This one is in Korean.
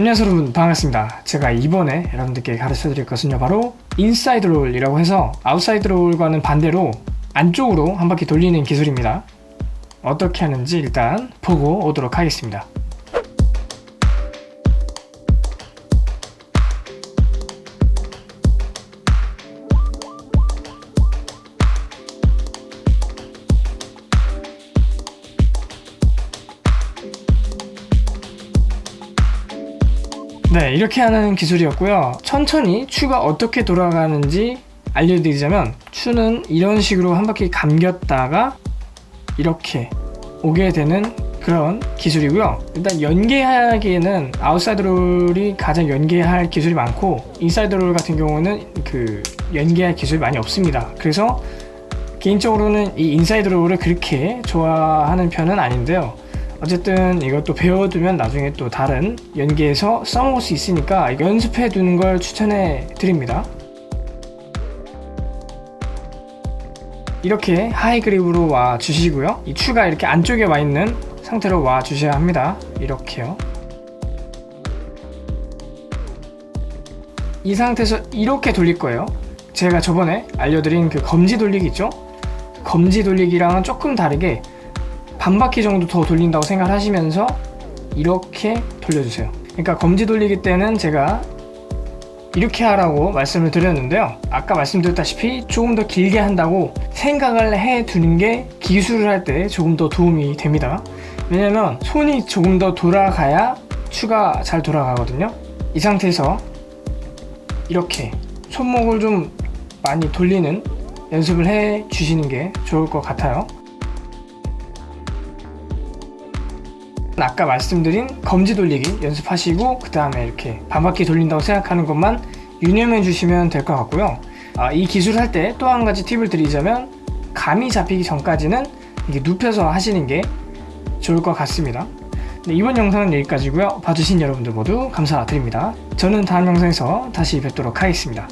안녕하세요 여러분. 반갑습니다. 제가 이번에 여러분들께 가르쳐 드릴 것은요 바로 inside roll이라고 해서 outside roll과는 반대로 안쪽으로 한 바퀴 돌리는 기술입니다. 어떻게 하는지 일단 보고 오도록 하겠습니다 네 이렇게 하는 기술이었고요. 천천히 추가 어떻게 돌아가는지 알려드리자면 추는 이런 식으로 한 바퀴 감겼다가 이렇게 오게 되는 그런 기술이고요. 일단 연계하기에는 outside roll이 가장 연계할 기술이 많고 inside roll 같은 경우는 그 연계할 기술이 많이 없습니다. 그래서 개인적으로는 이 inside roll을 그렇게 좋아하는 편은 아닌데요 어쨌든 이것도 배워두면 나중에 또 다른 연계에서 써먹을 수 있으니까 연습해 두는 걸 추천해 드립니다. 이렇게 하이 그립으로 와 주시고요. 이 추가 이렇게 안쪽에 와 있는 상태로 와 주셔야 합니다. 이렇게요. 이 상태에서 이렇게 돌릴 거예요. 제가 저번에 알려드린 그 검지 돌리기 있죠? 검지 돌리기랑은 조금 다르게 반 바퀴 정도 더 돌린다고 생각하시면서 이렇게 돌려주세요. 그러니까 검지 돌리기 때는 제가 이렇게 하라고 말씀을 드렸는데요. 아까 말씀드렸다시피 조금 더 길게 한다고 생각을 해 두는 게 기술을 할 때 조금 더 도움이 됩니다. 왜냐면 손이 조금 더 돌아가야 추가 잘 돌아가거든요. 이 상태에서 이렇게 손목을 좀 많이 돌리는 연습을 해 주시는 게 좋을 것 같아요 아까 말씀드린 검지 돌리기 연습하시고 그 다음에 이렇게 반바퀴 돌린다고 생각하는 것만 유념해 주시면 될 것 같고요. 아, 이 기술을 할 때 또 한 가지 팁을 드리자면 감이 잡히기 전까지는 이게 눕혀서 하시는 게 좋을 것 같습니다. 네, 이번 영상은 여기까지고요. 봐주신 여러분들 모두 감사드립니다. 저는 다음 영상에서 다시 뵙도록 하겠습니다